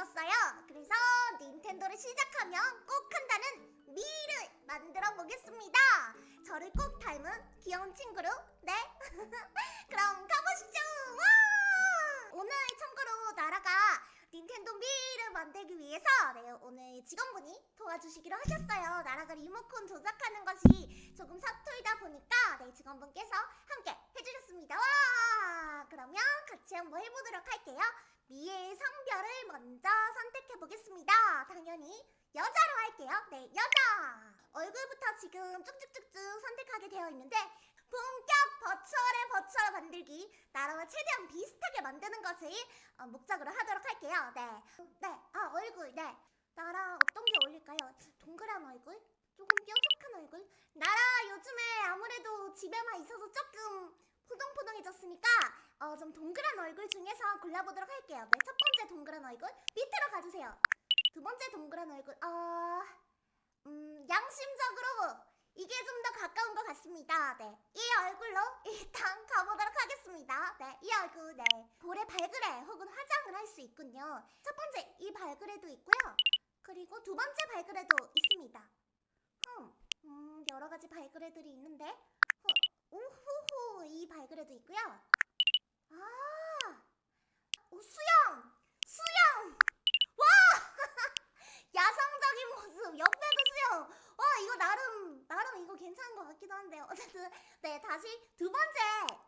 되었어요. 그래서 닌텐도를 시작하면 꼭 한다는 미를 만들어 보겠습니다. 저를 꼭 닮은 귀여운 친구로 네. 그럼 가보시죠. 와! 오늘 참고로 나라가 닌텐도 미를 만들기 위해서 네, 오늘 직원분이 도와주시기로 하셨어요. 나라가 리모컨 조작하는 것이 조금 서툴다 보니까 네, 직원분께서 함께 해주셨습니다. 와! 그러면 같이 한번 해보도록 할게요. 미의 성별을 먼저 선택해 보겠습니다. 당연히 여자로 할게요. 네, 여자. 얼굴부터 지금 쭉쭉쭉쭉 선택하게 되어 있는데 본격 버추얼의 버추얼 만들기 나라와 최대한 비슷하게 만드는 것을 어, 목적으로 하도록 할게요. 네, 네, 아 얼굴, 네. 나라 어떤 게 어울릴까요? 동그란 얼굴, 조금 뾰족한 얼굴. 나라 요즘에 아무래도 집에만 있어서 조금 포동포동해졌으니까 어, 좀 동그란 얼굴 중에서 골라보도록 할게요. 네, 첫 번째 동그란 얼굴 밑으로 가주세요. 두 번째 동그란 얼굴, 어, 음, 양심적으로 이게 좀 더 가까운 것 같습니다. 네, 이 얼굴로 일단 가보도록 하겠습니다. 네, 이 얼굴, 네, 볼에 발그레 혹은 화장을 할 수 있군요. 첫 번째 이 발그레도 있고요. 그리고 두 번째 발그레도 있습니다. 음, 음, 여러 가지 발그레들이 있는데, 어, 오호호 이 발그레도 있고요. 아, 오, 수영! 수영! 와! 야성적인 모습, 옆에도 수영! 와, 이거 나름, 나름 이거 괜찮은 것 같기도 한데요. 어쨌든, 네, 다시 두 번째,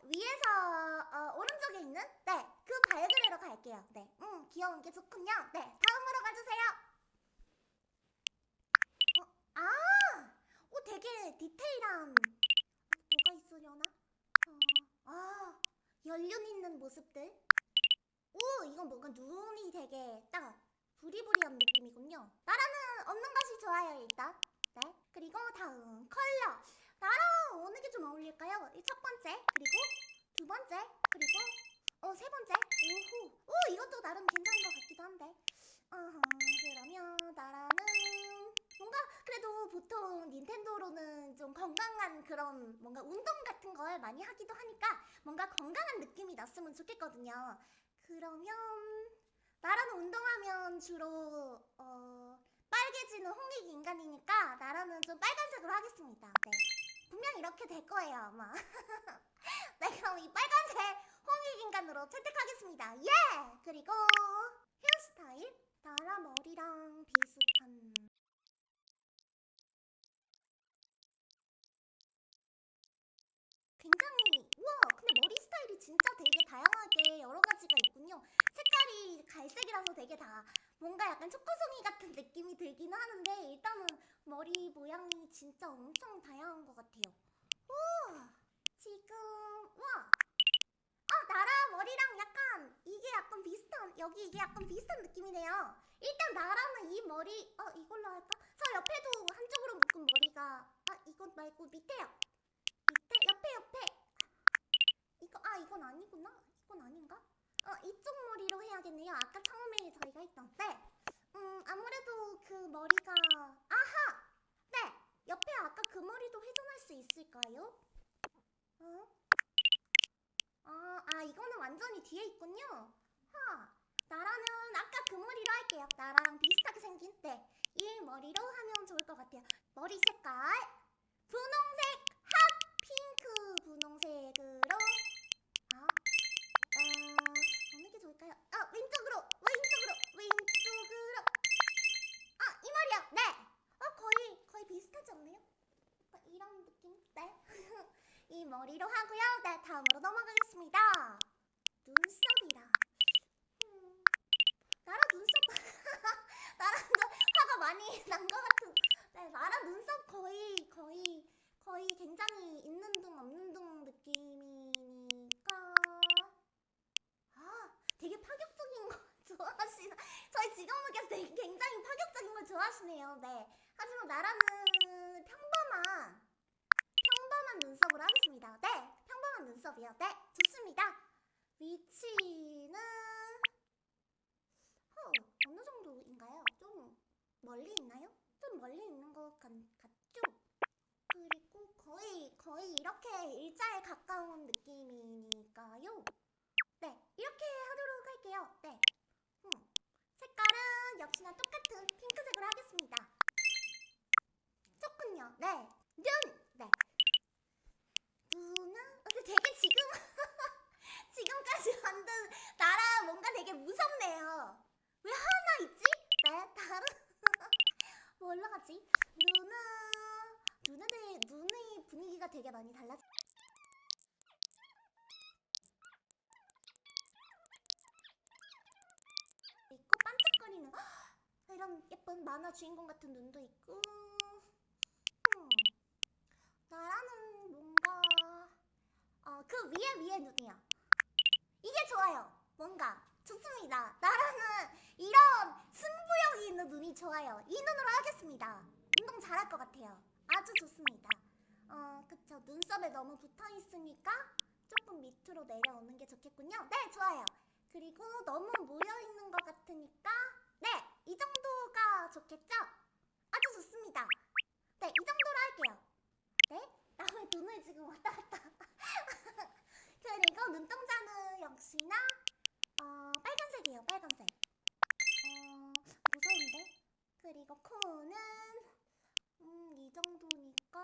위에서, 어, 오른쪽에 있는, 네, 그 발그레로 갈게요. 네, 음, 귀여운 게 좋군요. 네, 다음으로 가주세요. 어, 아! 오, 되게 디테일한, 있으려나? 어, 아, 연륜 있는 모습들. 오, 이건 뭔가 눈이 되게 딱 부리부리한 느낌이군요. 나라는 없는 것이 좋아요, 일단. 네. 그리고 다음 컬러. 나랑 어느 게 좀 어울릴까요? 이첫 번째, 그리고 두 번째, 그리고 어, 세 번째. 오호. 오, 이것도 나름 괜찮은 것 같기도 한데. 어허, 그러면 나라는 뭔가 그래도 보통 닌텐도로는 좀 건강한 그런 뭔가 운동 같은 걸 많이 하기도 하니까 뭔가 건강한 느낌이 났으면 좋겠거든요. 그러면 나라는 운동하면 주로 어, 빨개지는 홍익 인간이니까 나라는 좀 빨간색으로 하겠습니다. 네. 분명 이렇게 될 거예요 아마. 네 그럼 이 빨간색 홍익 인간으로 채택하겠습니다. 예! 그리고 헤어스타일 나라 머리랑 비슷한 굉장히 우와 근데 머리 스타일이 진짜 되게 다양하게 여러 가지가 있군요 색깔이 뭔가 약간 초코송이 같은 느낌이 들긴 하는데 일단은 머리 모양이 진짜 엄청 다양한 것 같아요. 우와 지금 우와! 아 나라 머리랑 약간 이게 약간 비슷한 여기 이게 약간 비슷한 느낌이네요. 일단 나라는 이 머리 어 이걸로 할까? 저 옆에도 한쪽으로 묶은 머리가 아 이것 말고 밑에요. 밑에 옆에 옆에. 이거 아 이건 아니구나. 이건 아닌가 어 이쪽 머리로 해야겠네요. 아까 처음에 저희가 했던. 네 음 아무래도 그 머리가 아하! 네. 옆에 아까 그 머리도 회전할 수 있을까요? 어? 아, 아 이거는 완전히 뒤에 있군요. 하! 나라는 아까 그 머리로 할게요. 나랑 비슷하게 생긴. 네 이 머리로 하면 좋을 것 같아요. 머리 색깔. 분홍색! 핑크 분홍색으로 아, 왼쪽으로, 왼쪽으로, 왼쪽으로. 아, 이 말이야. 네. 어, 거의 거의 비슷하지 않나요? 이런 느낌. 네. 이 머리로 하고요. 네, 다음으로 넘어가겠습니다. 눈썹이라. 음, 나라 눈썹. 나라 좀 화가 많이 난 것 같은. 네, 나라 눈썹 거의 거의 거의 굉장히 있는 둥 없는 둥 느낌이니까 아 되게 파격적인 거 좋아하시나 저희 직원분께서 굉장히 파격적인 걸 좋아하시네요 네 하지만 나라는 평범한 평범한 눈썹으로 하겠습니다 네 평범한 눈썹이요 네 좋습니다 위치는 어, 어느 정도인가요? 좀 멀리 있나요? 좀 멀리 있는 것 같, 같죠? 그리고 거의 거의 이렇게 일자에 가까운 느낌이니까요. 네, 이렇게 하도록 할게요. 네. 음, 색깔은 되게 많이 달라지. 있고 반짝거리는 이런 예쁜 만화 주인공 같은 눈도 있고. 음. 나라는 뭔가 어, 그 위에 위에 눈이야. 이게 좋아요. 뭔가 좋습니다. 나라는 이런 승부욕이 있는 눈이 좋아요. 이 눈으로 하겠습니다. 운동 잘할 것 같아요. 아주 좋습니다. 어, 그쵸. 눈썹에 너무 붙어 있으니까 조금 밑으로 내려오는 게 좋겠군요. 네, 좋아요. 그리고 너무 모여 있는 것 같으니까 네, 이 정도가 좋겠죠? 아주 좋습니다. 네, 이 정도로 할게요. 네? 남의 눈을 지금 왔다 갔다. 그리고 눈동자는 역시나 어, 빨간색이에요, 빨간색. 어, 무서운데? 그리고 코는 음, 이 정도니까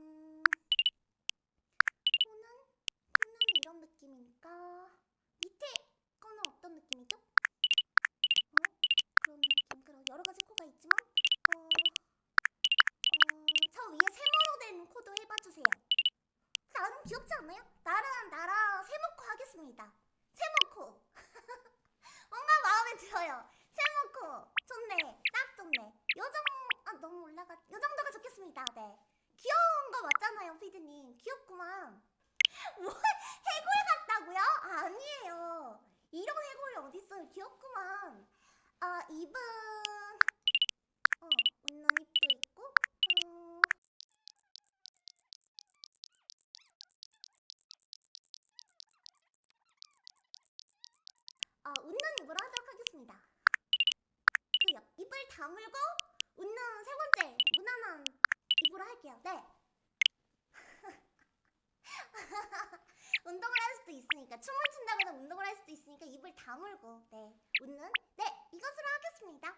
음, 코는 코는 이런 느낌이니까 밑에 거는 어떤 느낌이죠? 어? 그런 느낌. 그런 여러 가지 코가 있지만 어, 어, 저 위에 세모로 된 코도 해봐 주세요. 나름 귀엽지 않나요? 나랑 나랑 세모코 하겠습니다. 세모코. 뭔가 마음에 들어요. 세모코. 좋네. 딱 좋네. 요정 아 너무 올라가. 요 정도가 좋겠습니다. 네. 귀여운 거 맞잖아요, 피드님. 귀엽구만. 뭐 해골 같다고요? 아니에요. 이런 해골이 어딨어요? 귀엽구만. 아 입은 어 웃는 입도 있고. 어, 어, 웃는 입으로 하도록 하겠습니다. 그 옆, 입을 다물고 웃는 세 번째 무난한 입으로 할게요. 네. 운동을 할 수도 있으니까 춤을 춘다거나 운동을 할 수도 있으니까 입을 다물고 네 웃는 네 이것으로 하겠습니다.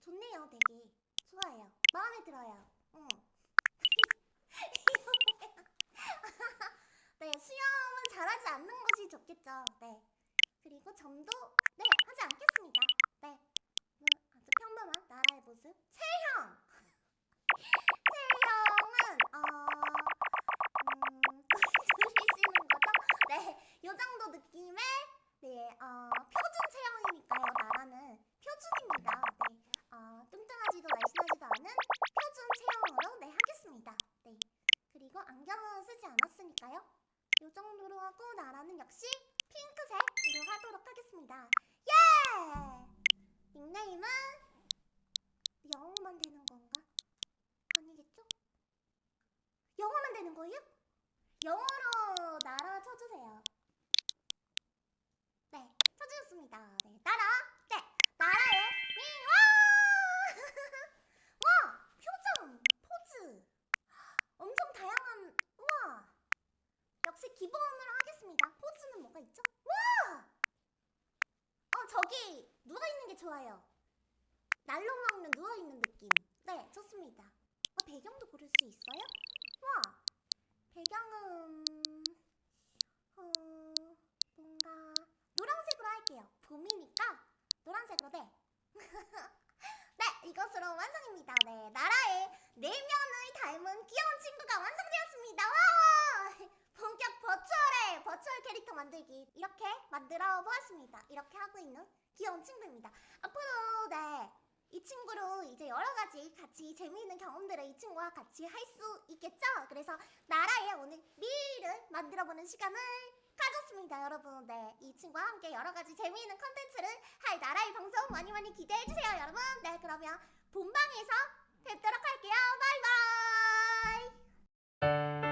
좋네요, 되게 좋아요. 마음에 들어요. 응. 네 수영은 잘하지 않는 것이 좋겠죠. 네. 그리고 점도 네 하지 않겠습니다. 네 뭐, 아주 평범한 나라의 모습. 체형 체형은 어 음, 들리시는 거죠? 네, 요 정도 느낌의 네 어, 표준 체형이니까요. 나라는 표준입니다. 네, 어, 뚱뚱하지도 날씬하지도 않은 표준 체형으로 네 하겠습니다. 네, 그리고 안경은 쓰지 않았으니까요. 요 정도로 하고 나라는 역시 하겠습니다. 예! 닉네임은 영어만 되는 건가? 아니겠죠? 영어만 되는 거예요? 영어로 나라 쳐주세요. 네, 쳐주셨습니다. 네, 나라. 네, 나라의 미와. 와, 표정, 포즈, 엄청 다양한. 우와. 역시 기본으로 하겠습니다. 포즈는 뭐가 있죠? 와! 어, 저기 누워 있는 게 좋아요. 날로 먹는 누워 있는 느낌. 네, 좋습니다. 어, 배경도 고를 수 있어요? 와, 배경은 어, 뭔가 노란색으로 할게요. 봄이니까 노란색으로 네. 네, 이것으로 완성입니다. 네, 나라의 내면을 닮은 귀여운 친구가 완성되었습니다. 와! 본격 버추얼의 버추얼 캐릭터 만들기 이렇게 만들어 보았습니다. 이렇게 하고 있는 귀여운 친구입니다. 앞으로 네. 이 친구로 이제 여러 가지 같이 재미있는 경험들을 이 친구와 같이 할 수 있겠죠? 그래서 나라의 오늘 미를 만들어보는 시간을 가졌습니다, 여러분. 네, 이 친구와 함께 여러 가지 재미있는 컨텐츠를 할 나라의 방송 많이 많이 기대해주세요, 여러분. 네, 그러면 본방에서 뵙도록 할게요. 바이바이!